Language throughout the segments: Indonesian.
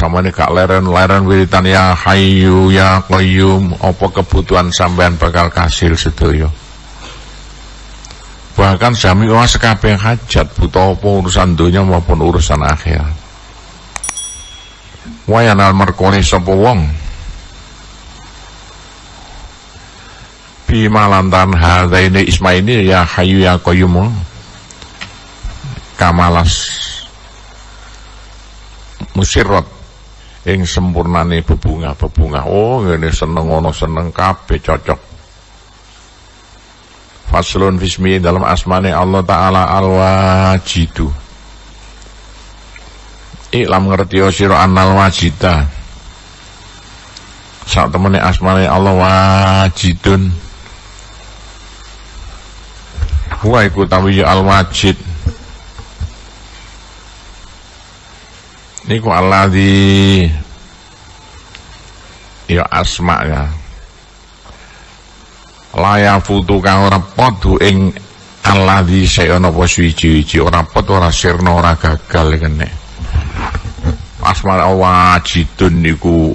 samane gak leren-leren wiritan ya hayyu ya qayyum apa kebutuhan sampean bakal kasil sedaya? Bahkan sami wa sekabeh hajat buta apa urusan dunia maupun urusan akhirat. Wayanal merkone sapa wong? Bima lantan hadaini isma ini ya hayu ya qayyum. Kamalas. Musirrat ing sempurnane bebungah-bebungah. Oh ngene seneng ono seneng kabeh cocok. Faslun fismi dalam asmane Allah Ta'ala al-wajidu. Iklam ngerti siro annal wajida. Saat temene asmane Allah wajidun. Huwa iku tawiyu al-wajid Niku di Ya asma ya. Laya futu kang ora podu ing alladzi sayana apa suci-suci ora pot ora sirna ora gagal kene. Asma wajidun niku.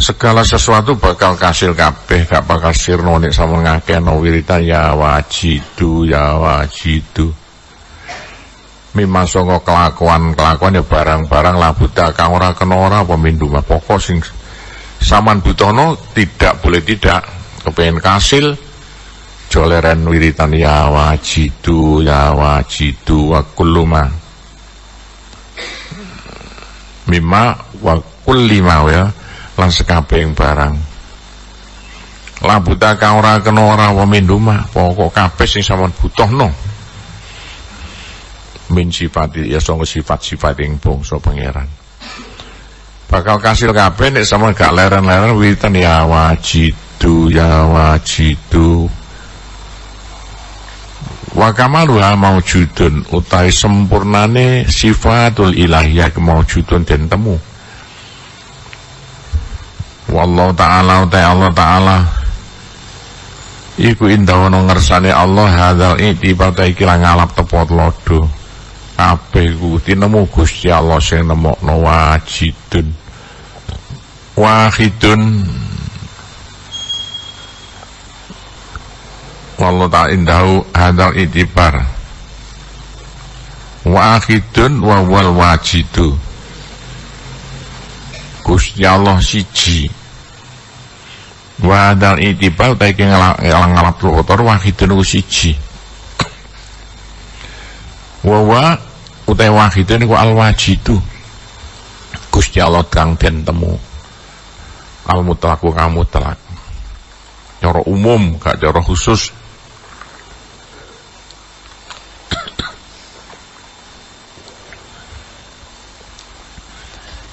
Segala sesuatu bakal kasil kabeh gak bakal sirna nek sama ngakeno wiritan ya wajidu ya wajidu Memang songo kelakuan-kelakuan ya barang-barang lah buta kang ora kena ora pemindu pokok sing saman butono tidak boleh tidak. Kepengen kasil joleren wiritan ya wajidu ya wajidu wa kulluma mimma wa kullima ya lan sekabeh barang. Labuta kang ora kena ora wa minduma pokok kabeh sing sampean butuhno min sifati ya sanga sifat-sifat ing bangsa pangeran. Bakal kasil kabeh nek sama gak leren-leren wiritan ya wajid wajidu ya wajidu. Wa kamaluha maujudun utai sempurnane sifatul ilahiyah kemaujudun dan temu. Wallahu ta'ala utai Allah ta'ala iku indah ono ngersane Allah hadal itibar ta iki ngalap tepot lodo kabeh ku tinemu Gusti Allah sing nemokno wajidun. Wahidun. Wallahu ta'ala indahu hadal itibar. Wa akhidun wa wal wajidu. Gusti Allah siji. Wa hadal itibar ta iki ngalap kotor wahidun siji. Wa wa utai wahidun ku al wajidu Gusti Allah kang den temu. Al mutlaq kang mutlak. Cara umum gak cara khusus.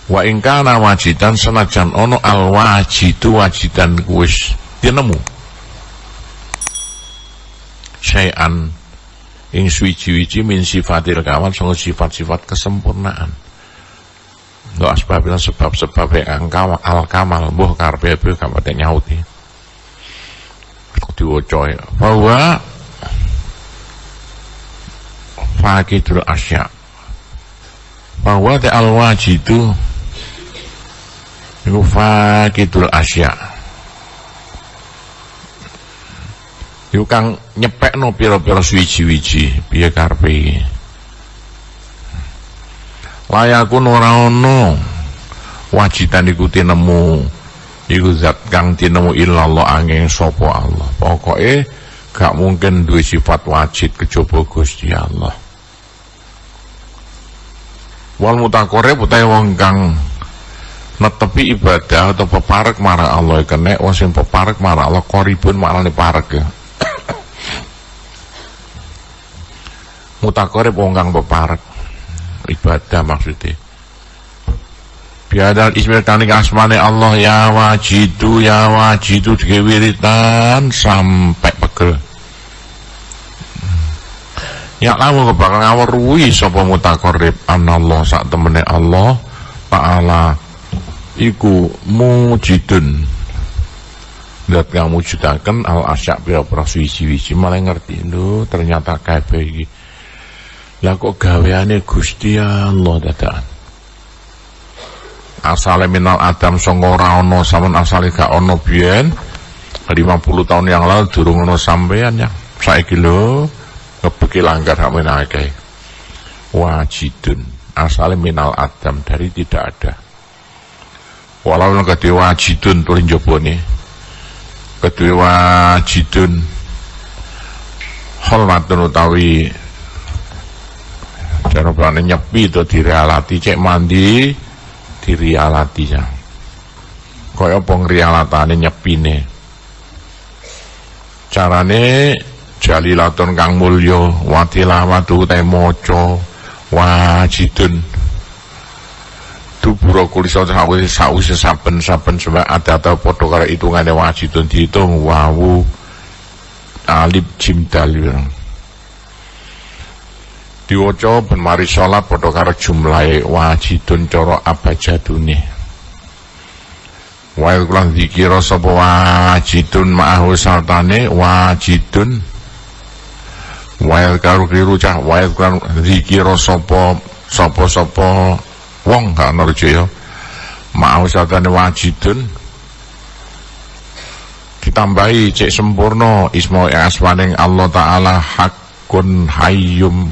Wa ingkana wajidan senajan ono al wajidu wajidan kuwis tinemu syai'an ing suwiji-wiji min sifatil kawan sanga sifat-sifat kesempurnaan. Nggak asbabilah sebab-sebab yang kamal al kamal buh karpe bu kamate nyauti. Diwaca bahwa fakidul asya. Bahwa te al wajidu iku fakidul asya iku kang nyepekno pira-pira suwiji-wiji piye karepe iki? Layakun ora ono. Wajidan iku tinemu iku zat kang tinemu illallah angin sapa Allah. Pokoke gak mungkin duwe sifat wajid kejaba Gusti Allah. Wal mutakore utahe wong kang netepi ibadah atau peparek marah Allah kene wong sing peparek marah Allah koribun maknane parek ya mutakore wong kang peparek ibadah maksudnya. Biadal ismil kanik asmane Allah ya wajidu ya wajidu digewiritan sampai pegel. Ya lamu kebakal ruwi sapa mutakorib anallah sak temene Allah ta'ala iku mujidun. Dat kang mujudaken al asyak pira-pira suwi-suwi. Malah ngerti lho ternyata kabeh iki lah kok gaweane Gusti Allah dadakan? Asale minal adam sanga ora ana sampean asale gak ana biyen. 50 tahun yang lalu durung ana sampean ya saiki lho ngebeki langgar amin akeh wajidun. Asale minal adam dari tidak ada. Walau kedhe wajidun tulis jabone kedhe wajidun. Hormatun utawi Jangan nyepi itu direalati cek mandi dirialati ya. Kaya apa ngrialatane nyepine. Carane jalilatun kang mulya watilawatu te maca wajidun dubura kulisa sawise sawise saben-saben sebab ada atau padha karo hitungane wajidun dihitung wawu alif jim dal diwaca ben mari salat padha karo jumlahe wajidun cara abajadune wa kulan dikira sapa wajidun ma'ahu sartane wajidun. Wa karo kliru cah. Wa kulan dikira sapa sapa-sapa wong gak nerjaya ma'ahu sartane wajidun. Ditambahi cek sempurna isma asmaning Allah taala hakun hayyum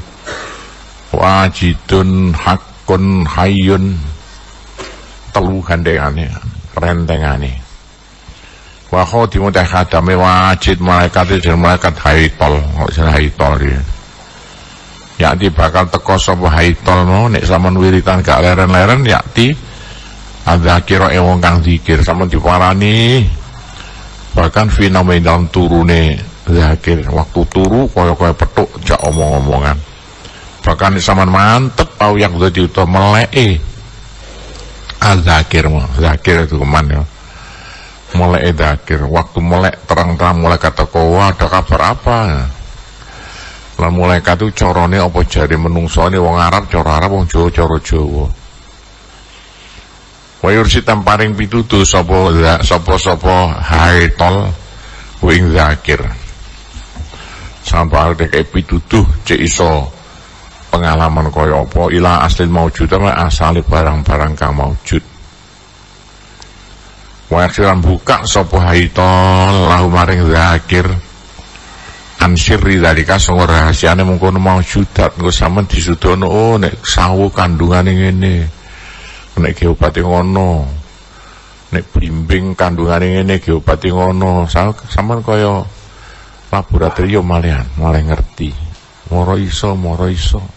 wajidun hakun hayun. Telu gandengane rentengane. Wa khatimu teh khadame wajid malaikat dan malaikat haitol. Kok jeneng haitol ya yakti bakal teko sapa haitol mau nek sampean wiritan gak leren-leren yakti adzakira e wong kang zikir sampean diparani. Bahkan fenomenal turune zakir waktu turu kaya-kaya petuk jak omong-omongan bahkan saman mantep au yang jadi itu melei azakir mah zakir itu keman ya. Mulai zakir. Waktu mulai terang-terang mulai kata kowa ada kabar apa? Lah mulai kata corone apa jadi menungso ini? Wong Arab coro Arab wong Jawa coro Jawa. Wayur si tamparing pitutu sopo sopo sopo haitol wing zakir. Sampai ada kayak pitutuh cek iso pengalaman kaya apa? Ila asli maujud ama asali barang-barang kang maujud wa buka sapa haitol lahu maring zakir. Ansirri dalika sing rahasiane mungkon maujudat engko sampean disudono oh nek sawu kandungane ngene nek geopati ngono nek blimbing kandungane ngene geopati ngono. Sampean kaya laboratorium malian mulai ngerti. Moro iso moro iso